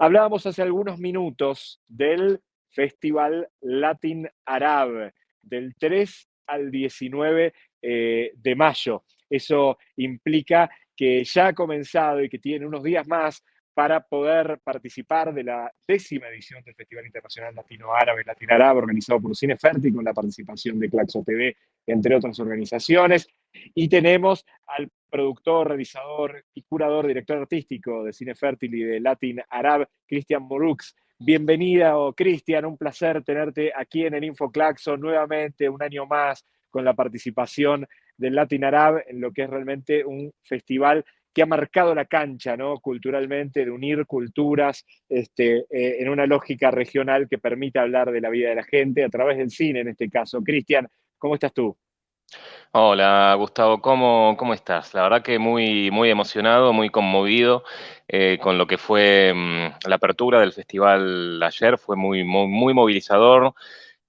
Hablábamos hace algunos minutos del Festival Latin Arab, del 3 al 19 eh, de mayo. Eso implica que ya ha comenzado y que tiene unos días más para poder participar de la décima edición del Festival Internacional Latino Árabe, Latin Árabe, organizado por Cine Fértil, con la participación de Claxo TV, entre otras organizaciones. Y tenemos al productor, realizador y curador, director artístico de Cine Fértil y de Latin Arab, Cristian Morux. Bienvenida, oh, Cristian, un placer tenerte aquí en el InfoClaxo nuevamente, un año más, con la participación del Latin Arab en lo que es realmente un festival que ha marcado la cancha, ¿no? Culturalmente, de unir culturas este, eh, en una lógica regional que permita hablar de la vida de la gente a través del cine, en este caso. Cristian, ¿cómo estás tú? Hola, Gustavo, ¿cómo, cómo estás? La verdad que muy, muy emocionado, muy conmovido eh, con lo que fue mm, la apertura del festival ayer, fue muy, muy movilizador.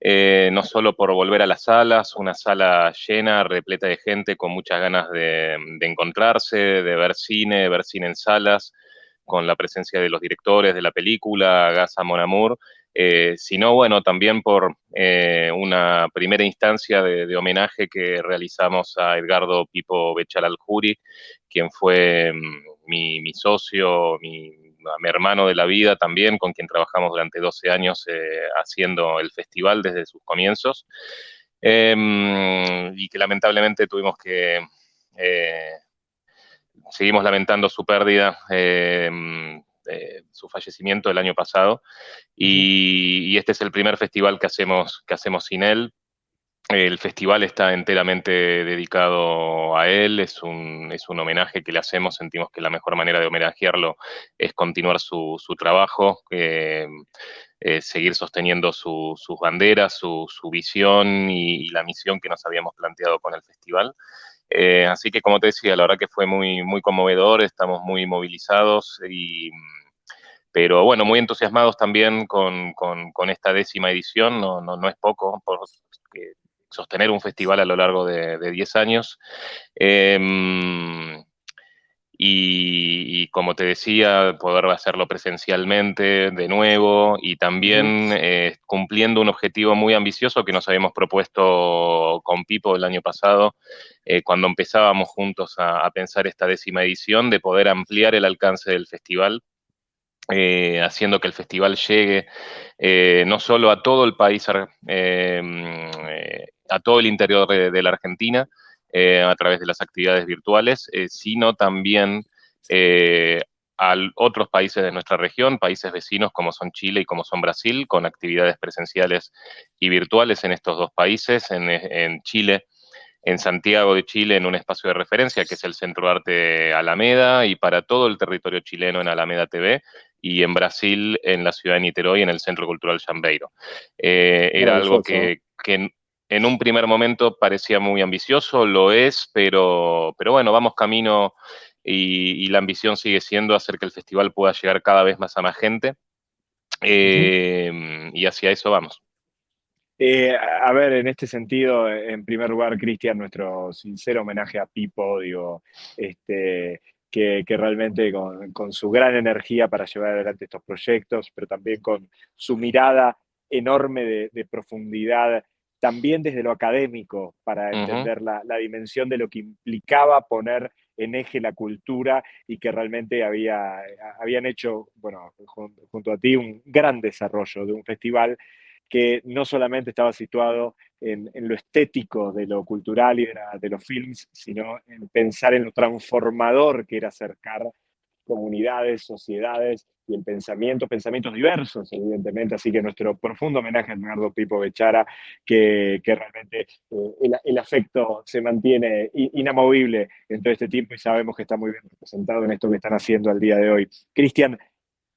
Eh, no solo por volver a las salas, una sala llena, repleta de gente, con muchas ganas de, encontrarse, de ver cine, de ver cine en salas, con la presencia de los directores de la película, Gaza Monamur, eh, sino bueno, también por eh, una primera instancia de, homenaje que realizamos a Edgardo Pipo Bechal Aljuri, quien fue mm, mi, socio, mi hermano de la vida también, con quien trabajamos durante 12 años eh, haciendo el festival desde sus comienzos, em, y que lamentablemente tuvimos que, eh, seguimos lamentando su pérdida, em, su fallecimiento el año pasado, y, y, este es el primer festival que hacemos, que hacemos sin él, el festival está enteramente dedicado a él, es un, es un, homenaje que le hacemos, sentimos que la mejor manera de homenajearlo es continuar su, su trabajo, eh, eh, seguir sosteniendo sus banderas, su, su visión y, la misión que nos habíamos planteado con el festival. Eh, así que, como te decía, la verdad que fue muy, muy conmovedor, estamos muy movilizados y pero bueno, muy entusiasmados también con, con, esta décima edición, no, no, no es poco, porque sostener un festival a lo largo de, 10 años. Em, y, como te decía, poder hacerlo presencialmente de nuevo y también eh, cumpliendo un objetivo muy ambicioso que nos habíamos propuesto con Pipo el año pasado, eh, cuando empezábamos juntos a, pensar esta décima edición, de poder ampliar el alcance del festival. Eh, haciendo que el festival llegue no solo a todo el país em, a todo el interior de, la Argentina eh, a través de las actividades virtuales, eh, sino también eh, a otros países de nuestra región, países vecinos como son Chile y como son Brasil, con actividades presenciales y virtuales en estos dos países. En, Chile, en Santiago de Chile, en un espacio de referencia que es el Centro de Arte Alameda y para todo el territorio chileno en Alameda TV, y en Brasil, en la ciudad de Niterói, en el Centro Cultural Chambeiro. era algo que, que, en un primer momento parecía muy ambicioso, lo es, pero, pero bueno, vamos camino y, la ambición sigue siendo hacer que el festival pueda llegar cada vez más a más gente. Eh, y hacia eso vamos. Eh, a ver, en este sentido, en primer lugar, Cristian, nuestro sincero homenaje a Pipo, este, que, realmente con, su gran energía para llevar adelante estos proyectos, pero también con su mirada enorme de profundidad también desde lo académico, para entender la, dimensión de lo que implicaba poner en eje la cultura y que realmente había, habían hecho, bueno, junto, a ti, un gran desarrollo de un festival que no solamente estaba situado en, lo estético de lo cultural y de, de, los films, sino en pensar en lo transformador que era acercar comunidades, sociedades y el pensamiento, pensamientos diversos, evidentemente. Así que nuestro profundo homenaje a Leonardo Pipo Bechara, que, realmente eh, el, afecto se mantiene inamovible en todo este tiempo y sabemos que está muy bien representado en esto que están haciendo al día de hoy. Cristian,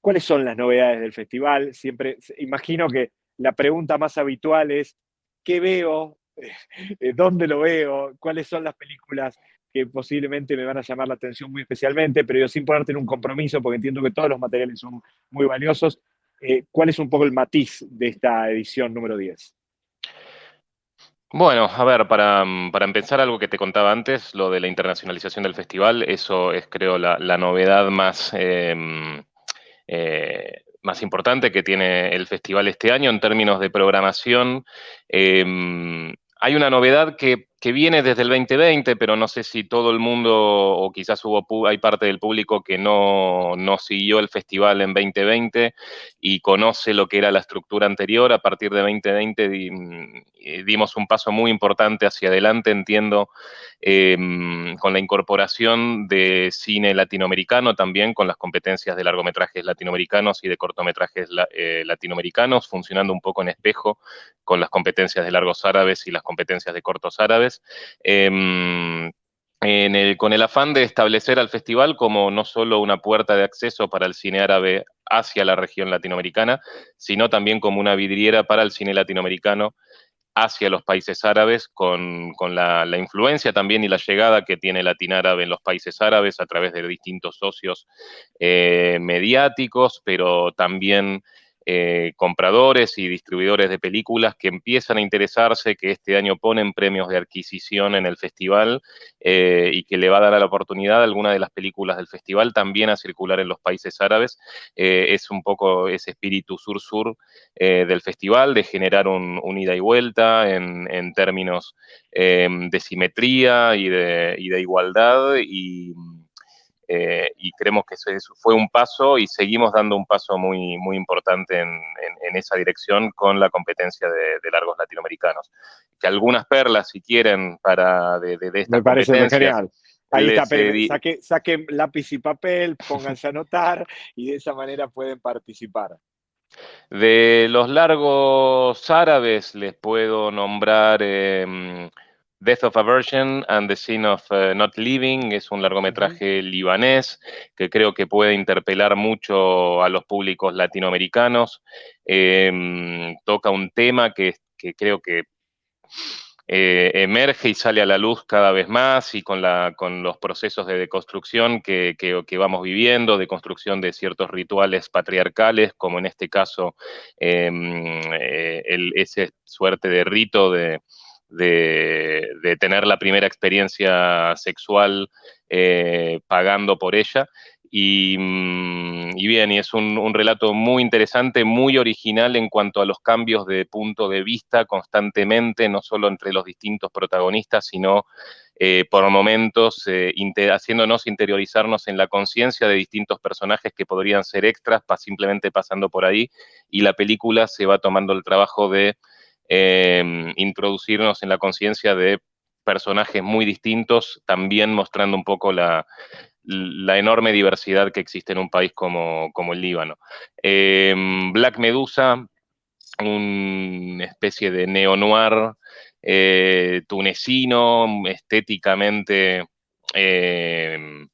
¿cuáles son las novedades del festival? Siempre imagino que la pregunta más habitual es, ¿qué veo? Eh, ¿Dónde lo veo? ¿Cuáles son las películas que posiblemente me van a llamar la atención muy especialmente, pero yo sin ponerte en un compromiso, porque entiendo que todos los materiales son muy valiosos, eh, ¿cuál es un poco el matiz de esta edición número 10? Bueno, a ver, para, empezar algo que te contaba antes, lo de la internacionalización del festival, eso es creo la, novedad más, em, más importante que tiene el festival este año en términos de programación. Hay una novedad que, viene desde el 2020, pero no sé si todo el mundo o quizás hubo, hay parte del público que no, no, siguió el festival en 2020 y conoce lo que era la estructura anterior. A partir de 2020 mm, dimos un paso muy importante hacia adelante, entiendo, em, con la incorporación de cine latinoamericano también, con las competencias de largometrajes latinoamericanos y de cortometrajes eh, latinoamericanos, funcionando un poco en espejo con las competencias de largos árabes y las competencias de cortos árabes. Em, con el afán de establecer al festival como no solo una puerta de acceso para el cine árabe hacia la región latinoamericana, sino también como una vidriera para el cine latinoamericano hacia los países árabes, con, la, influencia también y la llegada que tiene Árabe en los países árabes a través de distintos socios eh, mediáticos, pero también eh, compradores y distribuidores de películas que empiezan a interesarse, que este año ponen premios de adquisición en el festival eh, y que le va a dar la oportunidad a alguna de las películas del festival también a circular en los países árabes. Eh, es un poco ese espíritu sur-sur del festival, de generar un, ida y vuelta en, términos de simetría y de, y de igualdad y eh, y creemos que eso fue un paso y seguimos dando un paso muy, muy importante en, esa dirección con la competencia de, largos latinoamericanos. Que algunas perlas, si quieren, para de, de, esta Me parece genial. Ahí está, saque, saquen lápiz y papel, pónganse a anotar y de esa manera pueden participar. De los largos árabes les puedo nombrar em, Death of Aversion and the Sin of uh, Not Living es un largometraje libanés que creo que puede interpelar mucho a los públicos latinoamericanos. Em, toca un tema que, creo que eh, emerge y sale a la luz cada vez más y con, la, con los procesos de deconstrucción que, vamos viviendo, de construcción de ciertos rituales patriarcales, como en este caso em, eh, ese suerte de rito de de, tener la primera experiencia sexual eh, pagando por ella. Mm, y, bien, y es un, relato muy interesante, muy original en cuanto a los cambios de punto de vista constantemente, no solo entre los distintos protagonistas, sino eh, por momentos eh, haciéndonos interiorizarnos en la conciencia de distintos personajes que podrían ser extras, simplemente pasando por ahí, y la película se va tomando el trabajo de Em, introducirnos en la conciencia de personajes muy distintos, también mostrando un poco la, enorme diversidad que existe en un país como, el Líbano. Em, Black Medusa, una especie de neo-noir eh, tunecino, estéticamente em,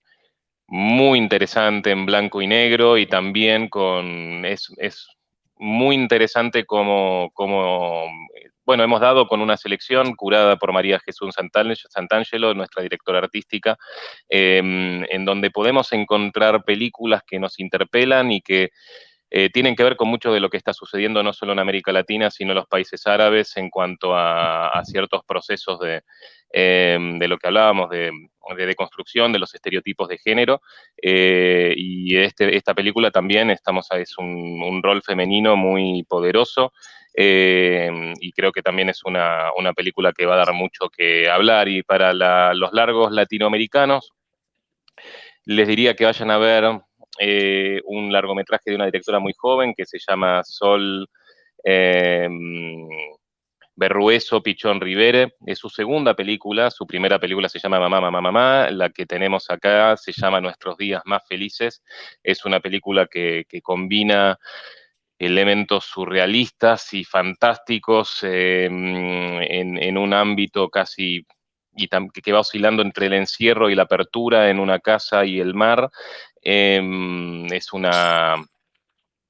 muy interesante en blanco y negro y también con, es muy interesante como, bueno, hemos dado con una selección curada por María Jesús Santangelo, nuestra directora artística, em, en donde podemos encontrar películas que nos interpelan y que eh, tienen que ver con mucho de lo que está sucediendo no solo en América Latina, sino en los países árabes en cuanto a, ciertos procesos de, em, de, lo que hablábamos, de, de deconstrucción de los estereotipos de género. Eh, y este, esta película también estamos, es un, rol femenino muy poderoso. Eh, y creo que también es una, película que va a dar mucho que hablar. Y para los largos latinoamericanos, les diría que vayan a ver eh, un largometraje de una directora muy joven que se llama Sol eh, Berrueso Pichón Rivere. Es su segunda película, su primera película se llama Mamá, Mamá, Mamá, la que tenemos acá se llama Nuestros días más felices. Es una película que, combina elementos surrealistas y fantásticos eh, en, un ámbito casi y que va oscilando entre el encierro y la apertura en una casa y el mar. Em, es, una,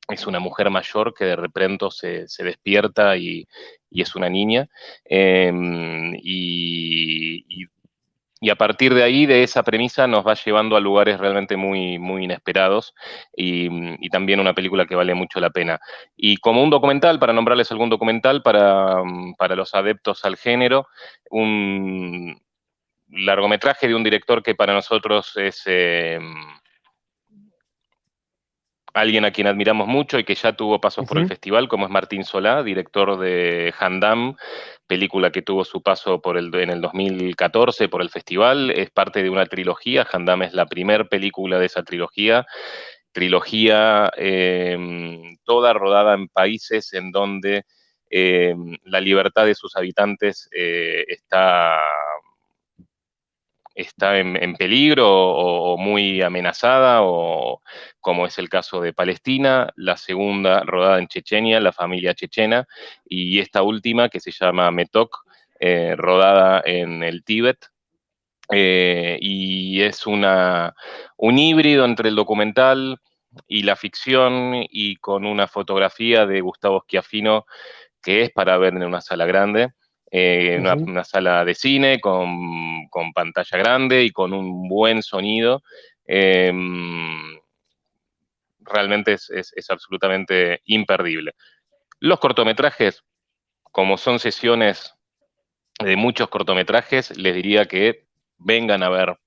es una mujer mayor que de repente se, despierta y, es una niña. Em, y, a partir de ahí, de esa premisa, nos va llevando a lugares realmente muy, muy inesperados y, también una película que vale mucho la pena. Y como un documental, para nombrarles algún documental para, para los adeptos al género, un largometraje de un director que para nosotros es... Em, alguien a quien admiramos mucho y que ya tuvo pasos por el festival, como es Martín Solá, director de Handam, película que tuvo su paso por el, en el 2014 por el festival. Es parte de una trilogía. Handam es la primera película de esa trilogía. Trilogía em, toda rodada en países en donde em, la libertad de sus habitantes eh, está está en, peligro o, muy amenazada, o como es el caso de Palestina, la segunda rodada en Chechenia, la familia chechena, y esta última que se llama Metok, eh, rodada en el Tíbet, eh, y es una, un híbrido entre el documental y la ficción y con una fotografía de Gustavo Schiaffino que es para ver en una sala grande. Eh, una, sala de cine con, pantalla grande y con un buen sonido. Em, realmente es, absolutamente imperdible. Los cortometrajes, como son sesiones de muchos cortometrajes, les diría que vengan a ver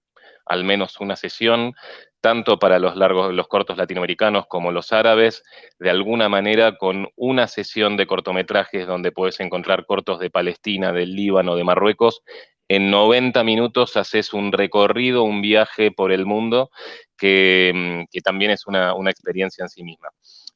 al menos una sesión, tanto para los largos, los cortos latinoamericanos como los árabes, de alguna manera con una sesión de cortometrajes donde puedes encontrar cortos de Palestina, del Líbano, de Marruecos, en 90 minutos haces un recorrido, un viaje por el mundo, que, mm, también es una, experiencia en sí misma.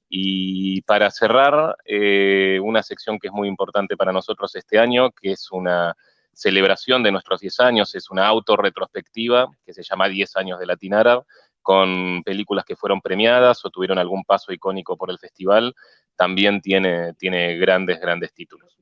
Y para cerrar, eh, una sección que es muy importante para nosotros este año, que es una celebración de nuestros 10 años, es una autorretrospectiva que se llama 10 años de Latin con películas que fueron premiadas o tuvieron algún paso icónico por el festival, también tiene, tiene grandes, grandes títulos.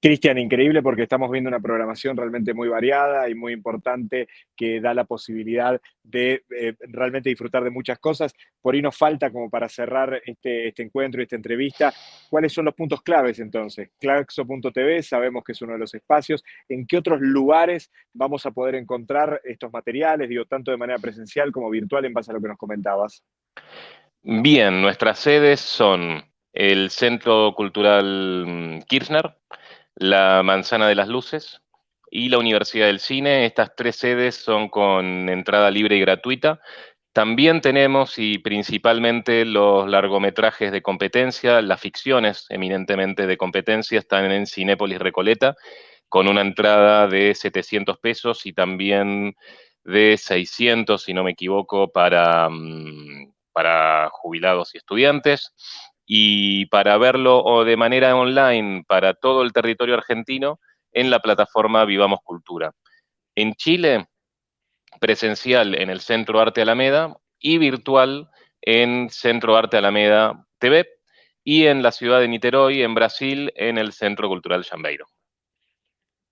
Cristian, increíble porque estamos viendo una programación realmente muy variada y muy importante que da la posibilidad de eh, realmente disfrutar de muchas cosas. Por ahí nos falta como para cerrar este, este encuentro y esta entrevista, ¿cuáles son los puntos claves entonces? Claxo.tv, sabemos que es uno de los espacios. ¿En qué otros lugares vamos a poder encontrar estos materiales, digo, tanto de manera presencial como virtual en base a lo que nos comentabas? Bien, nuestras sedes son el Centro Cultural mm, Kirchner, la Manzana de las Luces y la Universidad del Cine. Estas tres sedes son con entrada libre y gratuita. También tenemos, y principalmente, los largometrajes de competencia, las ficciones eminentemente de competencia, están en Cinépolis Recoleta, con una entrada de 700 pesos y también de 600, si no me equivoco, para, mm, para jubilados y estudiantes y para verlo de manera online para todo el territorio argentino en la plataforma Vivamos Cultura. En Chile, presencial en el Centro Arte Alameda y virtual en Centro Arte Alameda TV y en la ciudad de Niterói, en Brasil, en el Centro Cultural Jambeiro.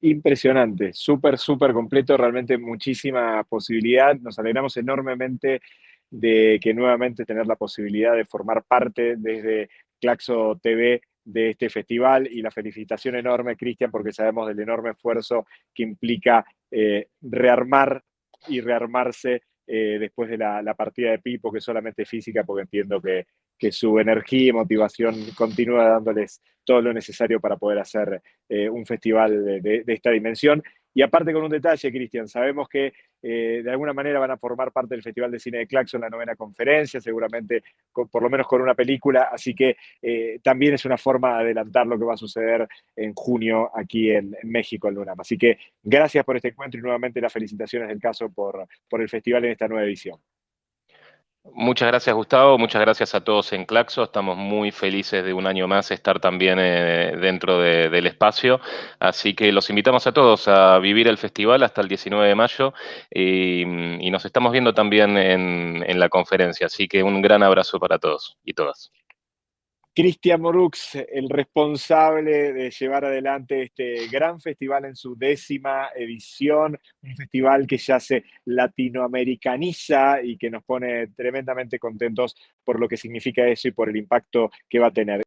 Impresionante, súper, súper completo, realmente muchísima posibilidad. Nos alegramos enormemente de que nuevamente tener la posibilidad de formar parte desde Claxo TV de este festival y la felicitación enorme, Cristian, porque sabemos del enorme esfuerzo que implica eh, rearmar y rearmarse eh, después de la, partida de Pipo, que solamente física, porque entiendo que, su energía y motivación continúa dándoles todo lo necesario para poder hacer eh, un festival de, esta dimensión. Y aparte con un detalle, Cristian, sabemos que eh, de alguna manera van a formar parte del Festival de Cine de Claxon, la novena conferencia, seguramente por lo menos con una película, así que eh, también es una forma de adelantar lo que va a suceder en junio aquí en, México, en Lunam. Así que gracias por este encuentro y nuevamente las felicitaciones del caso por, por el festival en esta nueva edición. Muchas gracias, Gustavo. Muchas gracias a todos en Claxo. Estamos muy felices de un año más estar también eh, dentro del espacio. Así que los invitamos a todos a vivir el festival hasta el 19 de mayo y, nos estamos viendo también en la conferencia. Así que un gran abrazo para todos y todas. Cristian Morux, el responsable de llevar adelante este gran festival en su décima edición, un festival que ya se latinoamericaniza y que nos pone tremendamente contentos por lo que significa eso y por el impacto que va a tener.